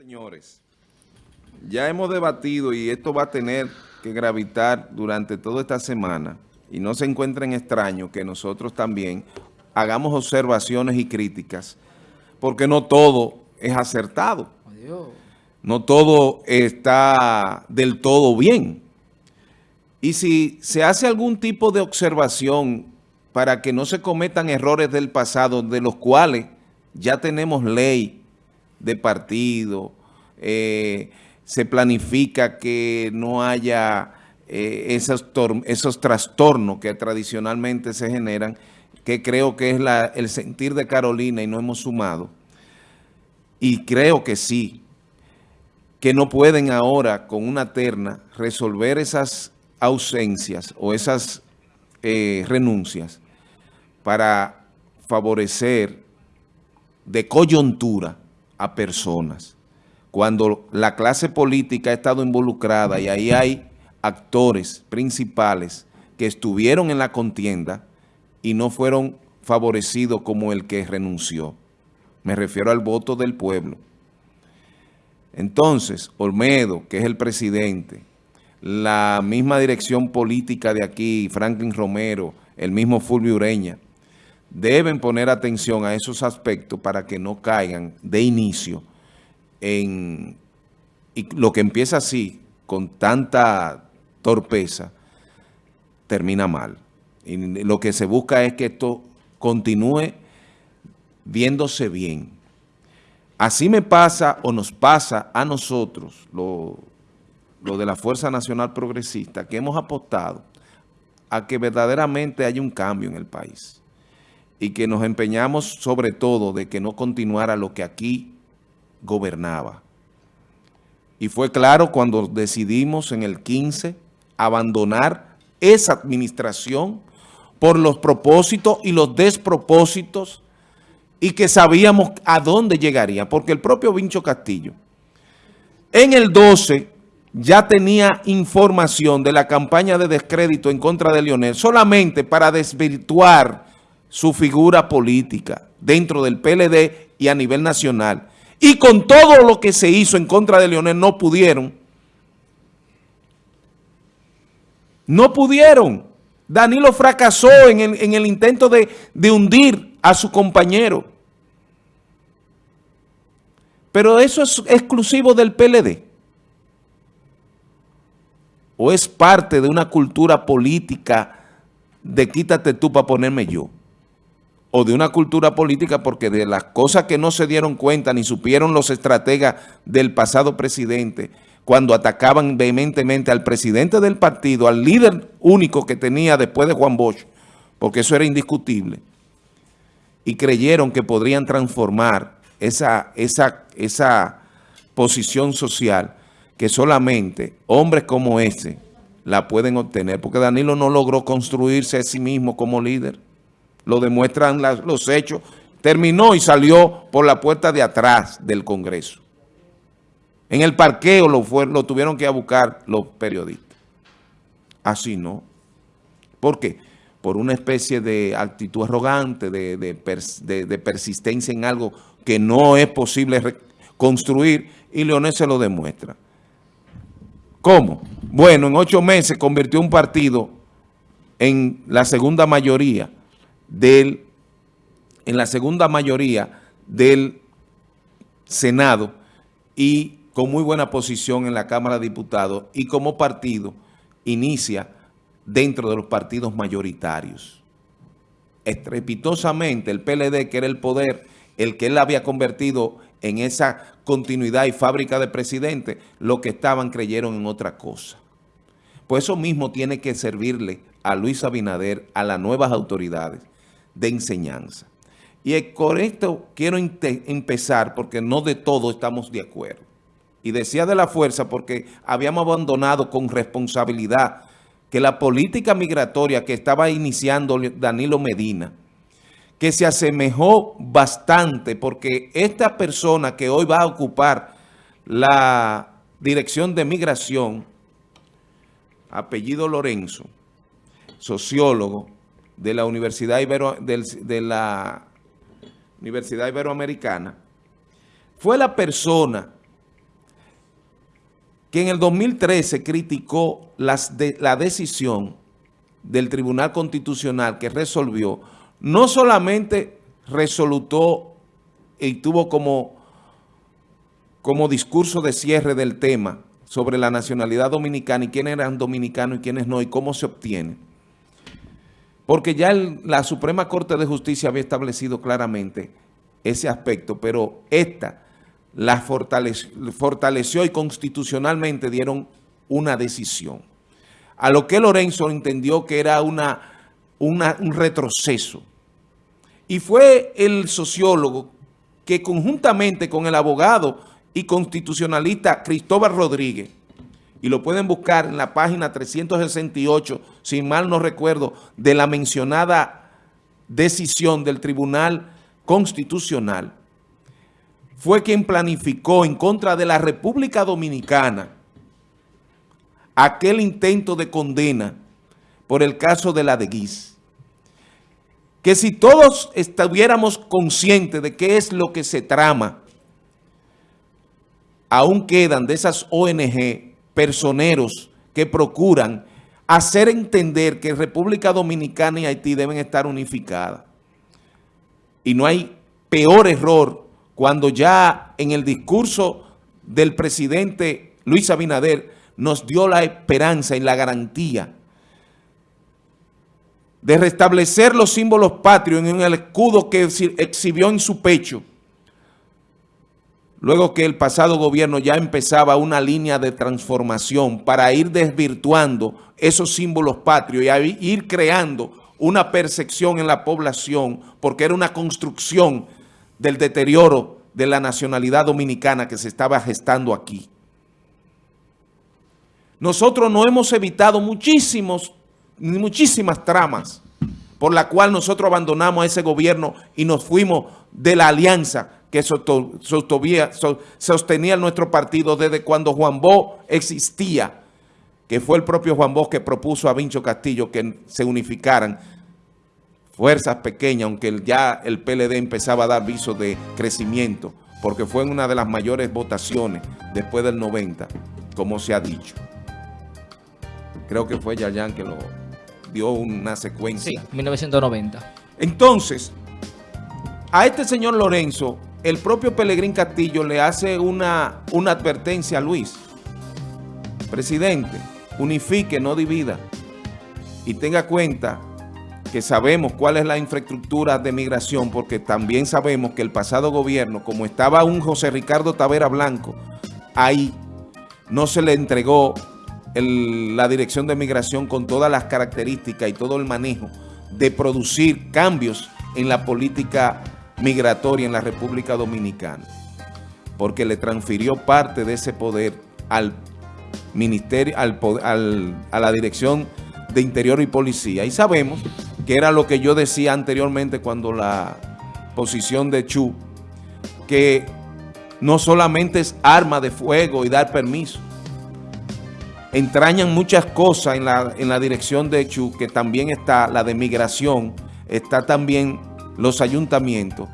Señores, ya hemos debatido y esto va a tener que gravitar durante toda esta semana y no se encuentren extraño que nosotros también hagamos observaciones y críticas porque no todo es acertado. No todo está del todo bien. Y si se hace algún tipo de observación para que no se cometan errores del pasado de los cuales ya tenemos ley de partido, eh, se planifica que no haya eh, esos, esos trastornos que tradicionalmente se generan, que creo que es el sentir de Carolina y no hemos sumado. Y creo que sí, que no pueden ahora con una terna resolver esas ausencias o esas eh, renuncias para favorecer de coyuntura a personas. Cuando la clase política ha estado involucrada y ahí hay actores principales que estuvieron en la contienda y no fueron favorecidos como el que renunció. Me refiero al voto del pueblo. Entonces, Olmedo, que es el presidente, la misma dirección política de aquí, Franklin Romero, el mismo Fulvio Ureña, deben poner atención a esos aspectos para que no caigan de inicio en y lo que empieza así, con tanta torpeza, termina mal. Y lo que se busca es que esto continúe viéndose bien. Así me pasa o nos pasa a nosotros, lo, lo de la Fuerza Nacional Progresista, que hemos apostado a que verdaderamente haya un cambio en el país y que nos empeñamos sobre todo de que no continuara lo que aquí gobernaba. Y fue claro cuando decidimos en el 15 abandonar esa administración por los propósitos y los despropósitos y que sabíamos a dónde llegaría, porque el propio Vincho Castillo en el 12 ya tenía información de la campaña de descrédito en contra de Leonel solamente para desvirtuar su figura política dentro del PLD y a nivel nacional. Y con todo lo que se hizo en contra de Leonel no pudieron. No pudieron. Danilo fracasó en el, intento de, de hundir a su compañero. Pero eso es exclusivo del PLD o es parte de una cultura política de quítate tú para ponerme yo, o de una cultura política porque de las cosas que no se dieron cuenta ni supieron los estrategas del pasado presidente cuando atacaban vehementemente al presidente del partido, al líder único que tenía después de Juan Bosch, porque eso era indiscutible, y creyeron que podrían transformar esa, esa, esa posición social que solamente hombres como ese la pueden obtener, porque Danilo no logró construirse a sí mismo como líder. Lo demuestran los hechos. Terminó y salió por la puerta de atrás del Congreso. En el parqueo lo, lo tuvieron que buscar los periodistas. Así no. ¿Por qué? Por una especie de actitud arrogante, de, de persistencia en algo que no es posible construir y Leonel se lo demuestra. ¿Cómo? Bueno, en ocho meses convirtió un partido en la segunda mayoría del, en la segunda mayoría del Senado y con muy buena posición en la Cámara de Diputados y como partido inicia dentro de los partidos mayoritarios. Estrepitosamente el PLD, que era el poder, el que él había convertido en esa continuidad y fábrica de presidente, lo que estaban creyeron en otra cosa. Pues eso mismo tiene que servirle a Luis Abinader, a las nuevas autoridades de enseñanza. Y con esto quiero empezar porque no de todo estamos de acuerdo. Y decía de la fuerza porque habíamos abandonado con responsabilidad que la política migratoria que estaba iniciando Danilo Medina que se asemejó bastante porque esta persona que hoy va a ocupar la dirección de migración, apellido Lorenzo, sociólogo de la Universidad, Ibero, de la Universidad Iberoamericana, fue la persona que en el 2013 criticó las de, la decisión del Tribunal Constitucional que resolvió, no solamente resolutó y tuvo como, como discurso de cierre del tema sobre la nacionalidad dominicana y quiénes eran dominicanos y quiénes no y cómo se obtiene, porque ya la Suprema Corte de Justicia había establecido claramente ese aspecto, pero esta la fortaleció, y constitucionalmente dieron una decisión. A lo que Lorenzo entendió que era una, un retroceso. Y fue el sociólogo que conjuntamente con el abogado y constitucionalista Cristóbal Rodríguez, y lo pueden buscar en la página 368, si mal no recuerdo, de la mencionada decisión del Tribunal Constitucional, fue quien planificó en contra de la República Dominicana aquel intento de condena por el caso de la de Guis. Que si todos estuviéramos conscientes de qué es lo que se trama, aún quedan de esas ONG personeros que procuran hacer entender que República Dominicana y Haití deben estar unificadas. Y no hay peor error cuando ya en el discurso del presidente Luis Abinader nos dio la esperanza y la garantía de restablecer los símbolos patrios en el escudo que exhibió en su pecho, luego que el pasado gobierno ya empezaba una línea de transformación para ir desvirtuando esos símbolos patrios y ir creando una percepción en la población, porque era una construcción del deterioro de la nacionalidad dominicana que se estaba gestando aquí. Nosotros no hemos evitado muchísimos, muchísimas tramas por la cual nosotros abandonamos a ese gobierno y nos fuimos de la alianza que sostenía nuestro partido desde cuando Juan Bosch existía, que fue el propio Juan Bosch que propuso a Vincho Castillo que se unificaran fuerzas pequeñas, aunque ya el PLD empezaba a dar visos de crecimiento, porque fue en una de las mayores votaciones después del 90, como se ha dicho. Creo que fue Yayan que lo dio una secuencia. Sí, 1990. Entonces, a este señor Lorenzo, el propio Pelegrín Castillo le hace una, una advertencia a Luis. Presidente, unifique, no divida. Y tenga cuenta que sabemos cuál es la infraestructura de migración, porque también sabemos que el pasado gobierno, como estaba un José Ricardo Tavera Blanco, ahí no se le entregó la dirección de migración con todas las características y todo el manejo de producir cambios en la política migratoria en la República Dominicana, porque le transfirió parte de ese poder al ministerio, al, a la dirección de Interior y Policía. Y sabemos que era lo que yo decía anteriormente cuando la posición de Chu, que no solamente es arma de fuego y dar permiso, entrañan muchas cosas en la, en la dirección de Chu, que también está la de migración, está también los ayuntamientos,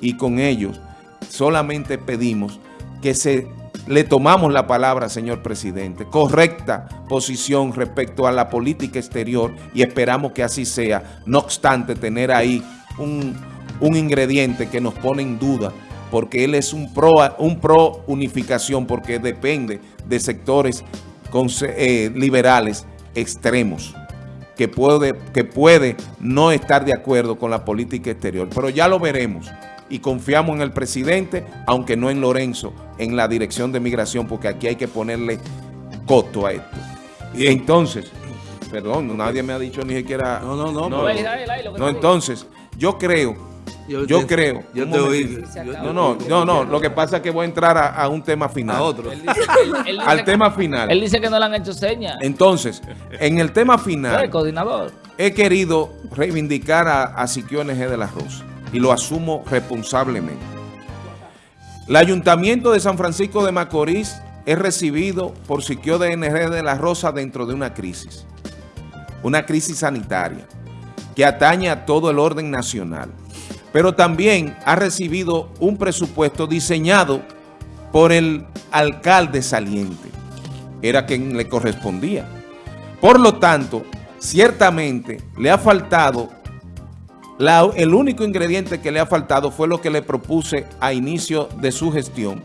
y con ellos solamente pedimos que se le tomamos la palabra, señor presidente. Correcta posición respecto a la política exterior y esperamos que así sea. No obstante, tener ahí un, ingrediente que nos pone en duda porque él es un pro, un pro unificación, porque depende de sectores eh, liberales extremos, que puede, que puede no estar de acuerdo con la política exterior. Pero ya lo veremos y confiamos en el presidente, aunque no en Lorenzo, en la dirección de migración, porque aquí hay que ponerle costo a esto. Y entonces, perdón, nadie me ha dicho ni siquiera... No, no, no. No, no entonces, yo creo, yo, creo... Yo te oí. No, no, no, no, lo que pasa es que voy a entrar a, un tema final. A otro. al tema final. Él dice que no le han hecho señas. Entonces, en el tema final... El coordinador. He querido reivindicar a, a Siquio NG de la Rosa y lo asumo responsablemente. El Ayuntamiento de San Francisco de Macorís es recibido por Siquio DNG de la Rosa dentro de una crisis, una crisis sanitaria que atañe a todo el orden nacional, pero también ha recibido un presupuesto diseñado por el alcalde saliente. era quien le correspondía. Por lo tanto, ciertamente le ha faltado, el único ingrediente que le ha faltado fue lo que le propuse a inicio de su gestión,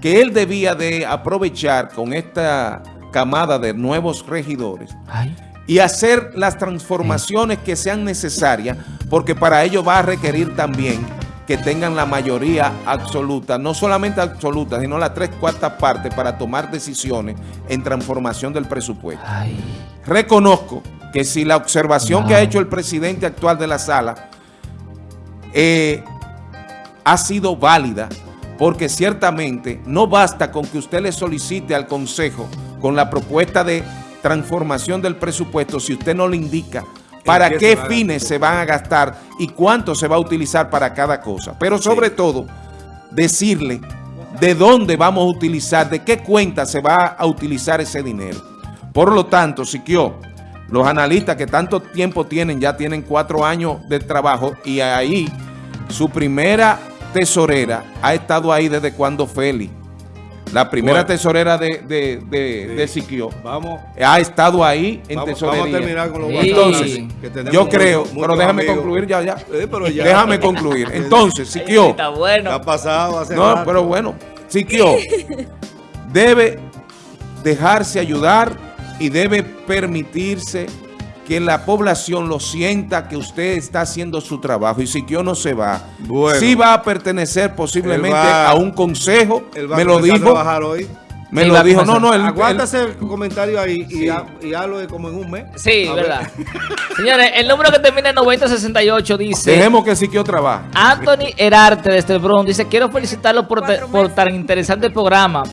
que él debía de aprovechar con esta camada de nuevos regidores Ay. Y hacer las transformaciones que sean necesarias, porque para ello va a requerir también que tengan la mayoría absoluta, no solamente absoluta, sino las tres cuartas partes para tomar decisiones en transformación del presupuesto. Ay. Reconozco que si la observación que ha hecho el presidente actual de la sala eh, ha sido válida, porque ciertamente no basta con que usted le solicite al Consejo con la propuesta de transformación del presupuesto si usted no le indica para qué fines se van a gastar y cuánto se va a utilizar para cada cosa. Pero sobre todo, decirle de dónde vamos a utilizar, de qué cuenta se va a utilizar ese dinero. Por lo tanto, Siquio, los analistas que tanto tiempo tienen, ya tienen cuatro años de trabajo y ahí su primera tesorera ha estado ahí desde cuando Félix. La primera Bueno. tesorera de, de, de, Sí. de Siquio Vamos, ha estado ahí en vamos, tesorería. vamos a terminar con los Sí. Entonces, que tenemos yo creo, pero déjame amigos. concluir ya, ya. Eh, pero ya. Déjame concluir. Entonces, Siquio, Está ¿Qué bueno. ha pasado hace no, rato? pero bueno, Siquio debe dejarse ayudar y debe permitirse que la población lo sienta que usted está haciendo su trabajo y Siquio no se va. Bueno. sí va a pertenecer posiblemente va- a un consejo, Él va me a lo a dijo, trabajar hoy. me lo a dijo, no, no, él, él- Aguántase el comentario ahí y, Sí. ha- y hazlo de como en un mes. Sí, A ver. verdad. Señores, el número que termina en 9068 dice... dejemos que Siquio trabaje. Anthony Herarte desde el Bronx dice, quiero felicitarlo por, por tan interesante programa.